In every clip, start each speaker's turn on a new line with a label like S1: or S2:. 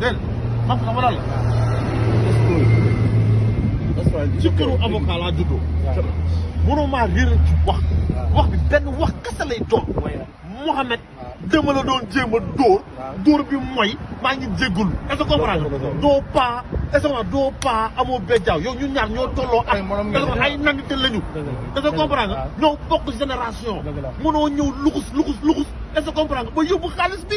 S1: dégg nga xam nga lan la. ci këru avocat laa juddoo. mënoo maa réer ci wax. wax bi benn wax kese lay doon. Mouhamed dama la doon jéem a dóor. dóor bi mooy maa ngi jéggul est-ce que comprendre doo paa est-ce que doo paa amoo bejjaaw yow ñu ñaar ñoo tolloo ak
S2: ay
S1: nandite lañu est-ce que comprendre ñoo bokk génération mënoo ñëw luxus luxus luxus est-ce que comprendre ba yóbbu xaalis bi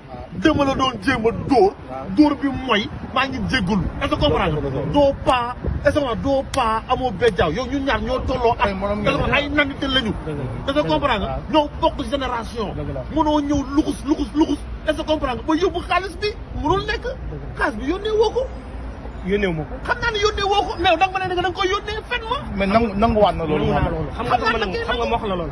S3: dama la doon
S1: jéem a dóor. dóor bi mooy maa ngi jégalu. est-ce que comprendre doo paa est-ce que doo paa amoo bejjaaw yow ñun ñaar ñoo tolloo at.
S2: ay
S1: nandite lañu. est-ce que comprendre nga ñoo bokk génération. mënoo ñëw luxus luxus luxus. est-ce que comprendre nga ba yóbbu xaalis bi mënul nekk. xaalis bi yónnee woo ko.
S3: yónnee wu ma ko.
S1: xam naa ne yónnee woo ko mais da nga ma ne da nga koy yónnee fenn ma.
S2: mais nangu nanguwaat na loolu.
S3: xam nga xam nga ma wax la loolu.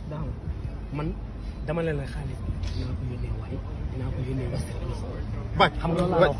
S3: daaw man dama leen la xaalis dinaa ko yónnee waaye dinaa ko yónnee wax xam nga loolu